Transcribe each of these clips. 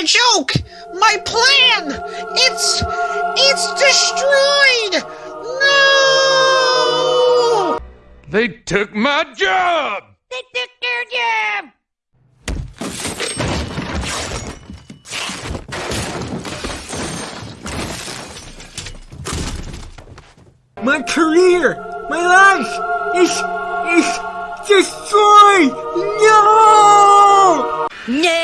my joke! My plan! It's... it's destroyed! No! They took my job! They took your job! My career, my life is is destroyed. No! No!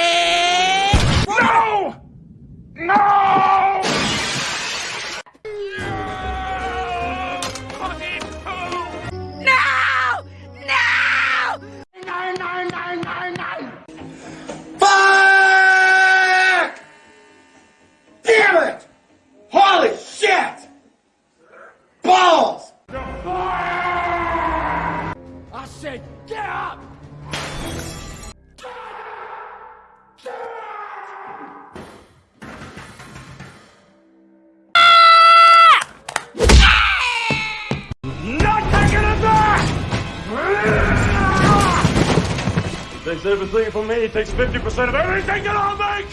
Said get up! Back! Takes everything from me, it takes 50% of everything that I'll make!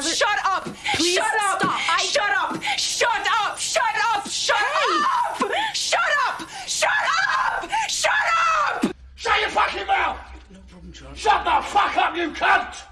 rather. Shut up! Please shut up! I... Shut up! Shut up! Shut up! Shut hey. up! Shut up! Shut up! Shut up! Shut your fucking mouth! No problem, John. Shut the fuck up, you cunt!